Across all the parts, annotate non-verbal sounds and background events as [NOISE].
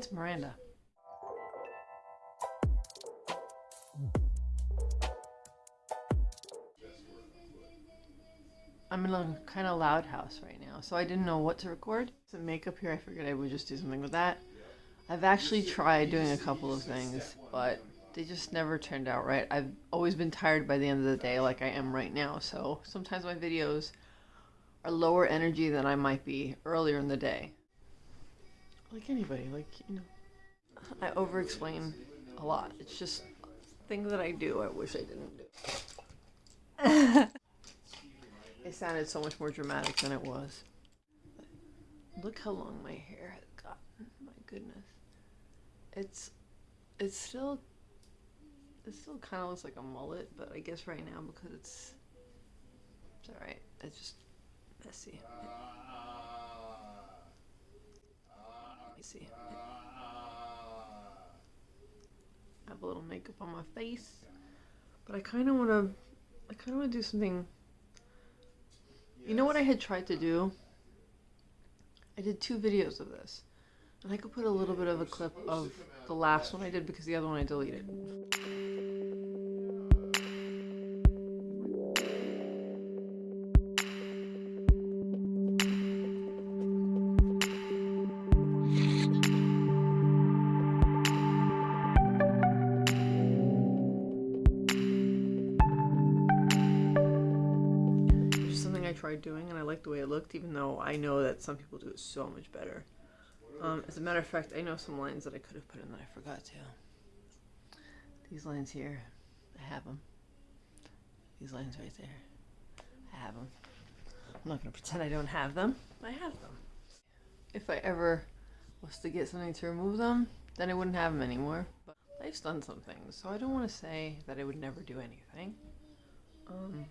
It's Miranda. I'm in a kind of loud house right now, so I didn't know what to record. Some makeup here, I figured I would just do something with that. I've actually tried doing a couple of things, but they just never turned out right. I've always been tired by the end of the day like I am right now, so sometimes my videos are lower energy than I might be earlier in the day. Like anybody, like, you know. I over explain a lot. It's just things that I do I wish I didn't do. [LAUGHS] it sounded so much more dramatic than it was. Look how long my hair has gotten. My goodness. It's it's still it still kind of looks like a mullet, but I guess right now because it's it's all right. It's just messy. Let see. I have a little makeup on my face, but I kind of want to. I kind of want to do something. You know what I had tried to do? I did two videos of this. And I could put a little bit of a clip of the last one I did because the other one I deleted. Even though I know that some people do it so much better. Um, as a matter of fact, I know some lines that I could have put in that I forgot to. These lines here, I have them. These lines right there, I have them. I'm not going to pretend I don't have them. I have them. If I ever was to get something to remove them, then I wouldn't have them anymore. But life's done some things, so I don't want to say that I would never do anything. Um,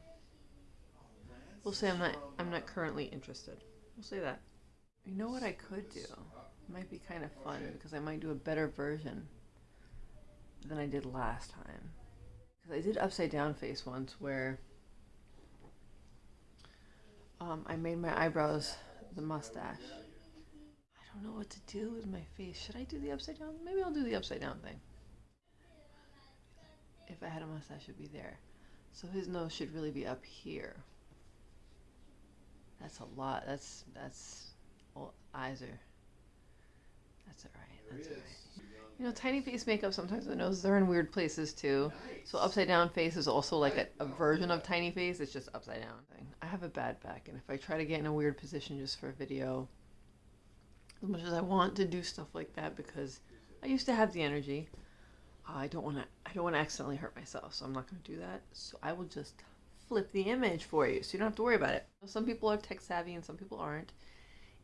we'll say I'm not. I'm not currently interested. We'll say that. You know what I could do? It might be kind of fun because I might do a better version than I did last time. Because I did upside down face once where um, I made my eyebrows the mustache. I don't know what to do with my face. Should I do the upside down? Maybe I'll do the upside down thing. If I had a mustache, it would be there. So his nose should really be up here. That's a lot. That's that's well, eyes are that's all right. That's all right. You know, tiny face makeup sometimes the nose are in weird places too. So upside down face is also like a, a version of tiny face. It's just upside down thing. I have a bad back, and if I try to get in a weird position just for a video, as much as I want to do stuff like that because I used to have the energy, I don't want to. I don't want to accidentally hurt myself, so I'm not going to do that. So I will just flip the image for you, so you don't have to worry about it. Some people are tech savvy and some people aren't.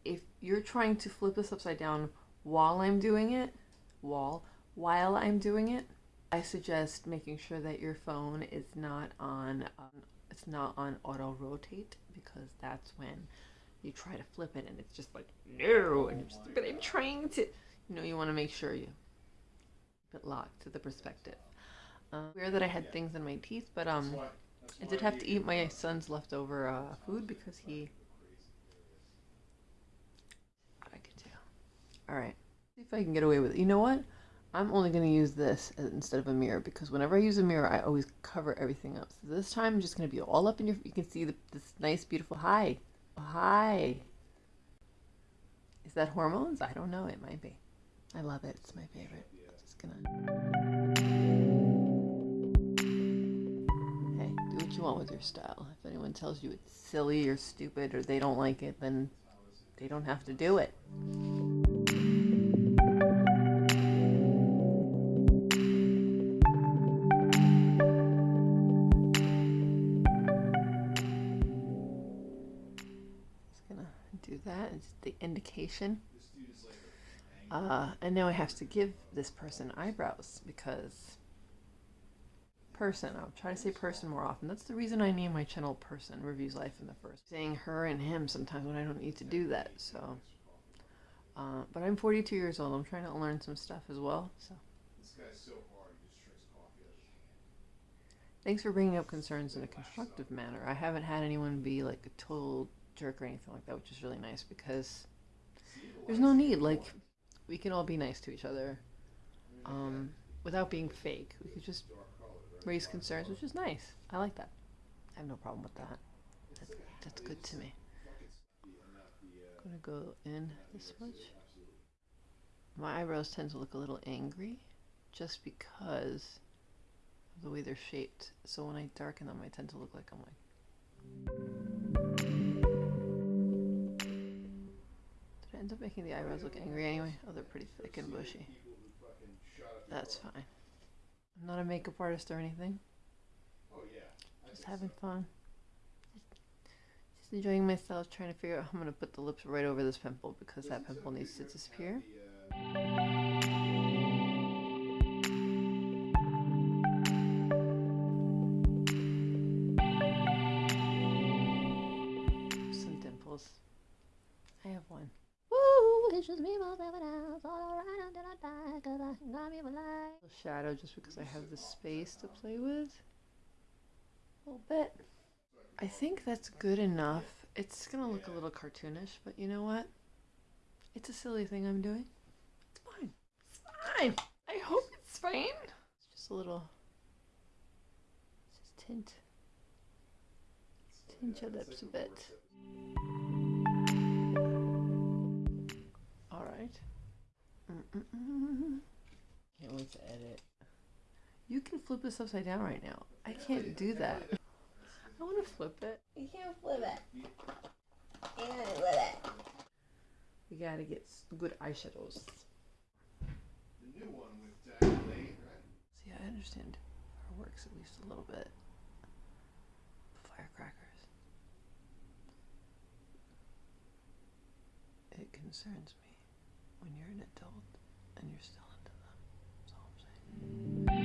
If you're trying to flip this upside down while I'm doing it, while, while I'm doing it, I suggest making sure that your phone is not on, um, it's not on auto rotate because that's when you try to flip it and it's just like, no, and you're just, but I'm trying to, you know, you want to make sure you keep it locked to the perspective. Um, weird that I had things in my teeth, but um, I did have to eat my son's leftover uh, food because he I could tell. All right. See if I can get away with it. You know what? I'm only going to use this instead of a mirror because whenever I use a mirror, I always cover everything up. So this time I'm just going to be all up in your, you can see the, this nice, beautiful, hi, hi. Is that hormones? I don't know. It might be. I love it. It's my favorite. I'm just going to. Want with your style. If anyone tells you it's silly or stupid or they don't like it, then they don't have to do it. the indication. Uh, and now I have to give this person eyebrows because person. I'll try to say person more often. That's the reason I name my channel person, reviews life in the first. Saying her and him sometimes when I don't need to do that. So, uh, but I'm 42 years old. I'm trying to learn some stuff as well. So. Thanks for bringing up concerns in a constructive manner. I haven't had anyone be like a total jerk or anything like that, which is really nice because there's no need. Like, we can all be nice to each other um, without being fake. We could just raise concerns, which is nice. I like that. I have no problem with that. that that's good to me. I'm gonna go in this much. My eyebrows tend to look a little angry just because of the way they're shaped. So when I darken them, I tend to look like I'm like. Did I end up making the eyebrows look angry anyway? Oh, they're pretty thick and bushy. That's fine. I'm not a makeup artist or anything. Oh yeah. I just having fun. Just enjoying myself, trying to figure out how I'm going to put the lips right over this pimple because that pimple needs to disappear. Some Shadow just because I have the space to play with. A little bit. I think that's good enough. It's gonna look a little cartoonish, but you know what? It's a silly thing I'm doing. It's fine. It's fine. I hope it's fine. It's just a little. Just tint. Tint your lips a bit. You flip this upside down right now. I can't do that. I want to flip it. You can't flip it. You can't flip it. We gotta get good eyeshadows. The new one with Diane Lane, right? See, I understand her works at least a little bit. Firecrackers. It concerns me when you're an adult and you're still into them. That's all I'm saying.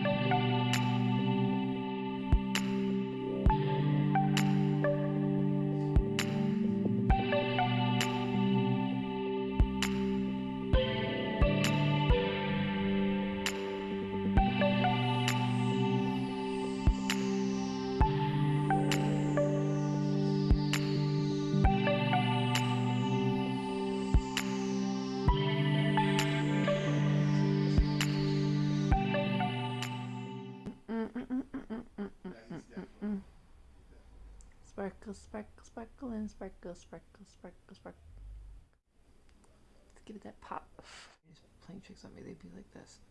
Sparkle, sparkle, sparkle, and sparkle, sparkle, sparkle, sparkle. Let's give it that pop. He's playing tricks on me. They'd be like this.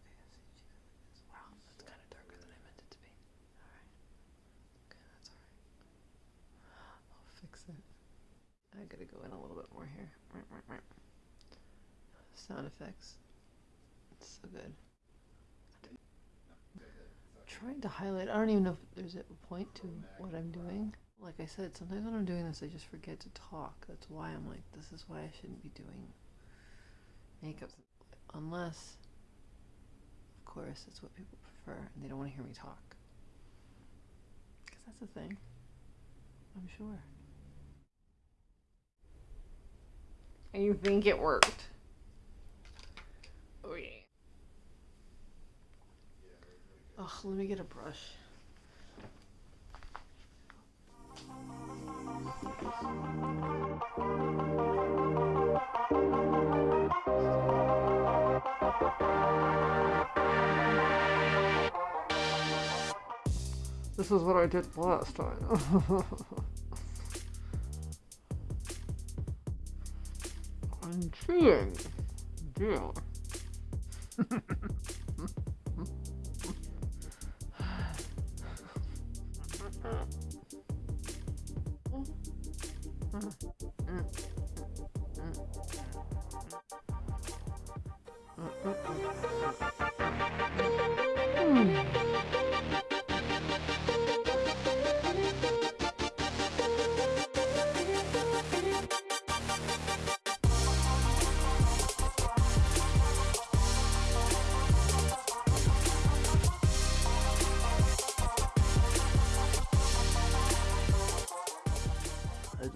Wow, that's kind of darker than I meant it to be. All right. Okay, that's all right. I'll fix it. I gotta go in a little bit more here. Sound effects. It's so good. Trying to highlight. I don't even know if there's a point to what I'm doing. Like I said, sometimes when I'm doing this, I just forget to talk. That's why I'm like, this is why I shouldn't be doing makeup. Unless, of course, it's what people prefer and they don't want to hear me talk. Because that's a thing. I'm sure. And you think it worked? Oh, yeah. Ugh, let me get a brush. This is what I did last time. [LAUGHS] I'm cheating. Deal. [LAUGHS] I don't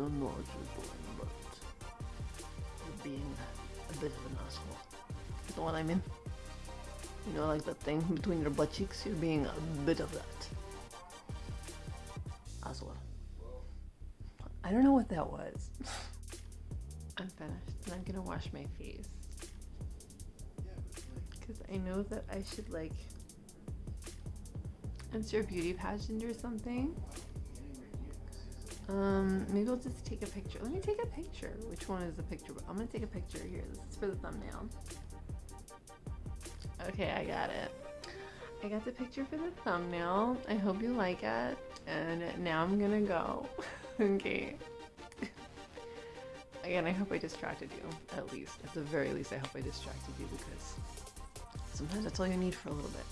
what you're doing, but you're being a bit of an asshole. You know what I mean? You know, like that thing between your butt cheeks? You're being a bit of that. As well. I don't know what that was. [LAUGHS] I'm finished, and I'm gonna wash my face. Because I know that I should like enter a beauty pageant or something. Um, maybe I'll just take a picture. Let me take a picture. Which one is the picture? I'm gonna take a picture here. This is for the thumbnail. Okay, I got it. I got the picture for the thumbnail. I hope you like it. And now I'm gonna go. [LAUGHS] okay. Again, I hope I distracted you. At least. At the very least, I hope I distracted you because sometimes that's all you need for a little bit.